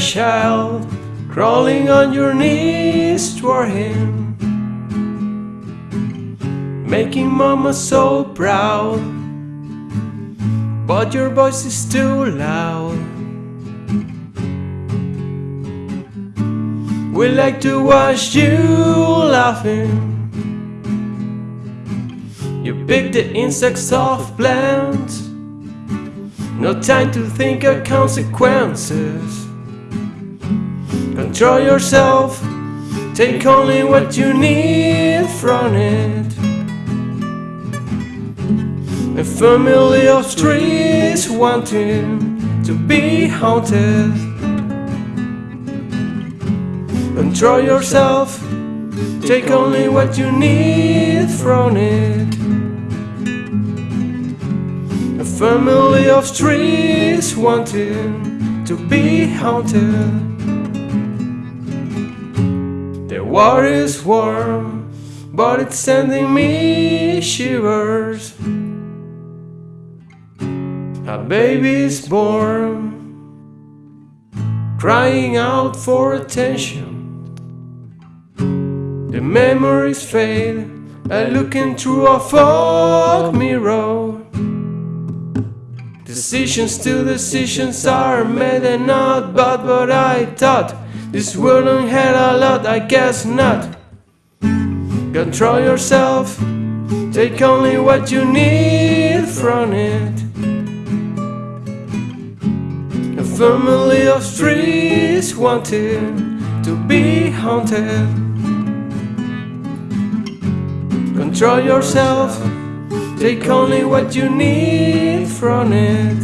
child, crawling on your knees toward him, making mama so proud. But your voice is too loud. We like to watch you laughing. You pick the insects off plants. No time to think of consequences. Control yourself. Take only what you need from it. A family of trees wanting to be haunted. Control yourself. Take only what you need from it. A family of trees wanting to be haunted. The water is warm, but it's sending me shivers. A baby is born, crying out for attention. The memories fade, I looking through a fog mirror. Decisions to decisions are made and not but what I thought. This world had a lot, I guess not. Control yourself, take only what you need from it. A family of trees wanting to be haunted. Control yourself, take only what you need from it.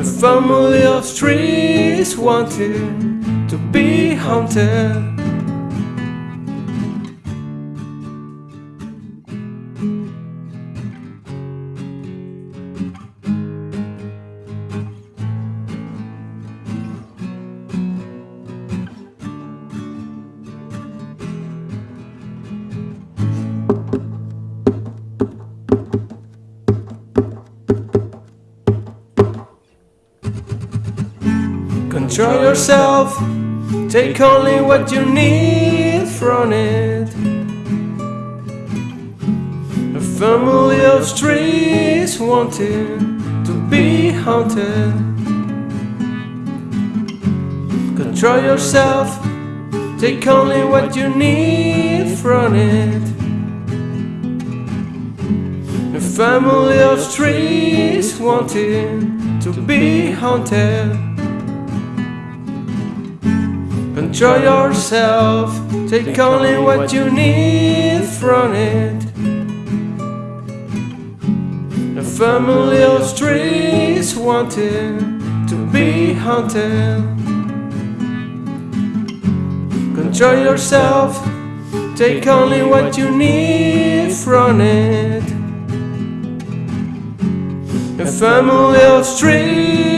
A family of trees wanting to be haunted. Control yourself, take only what you need from it. A family of trees wanting to be haunted. Control yourself, take only what you need from it. A family of trees wanting to be haunted. Control yourself, take only what you need from it. A family of trees wanting to be hunted. Control yourself, take only what you need from it. A family of trees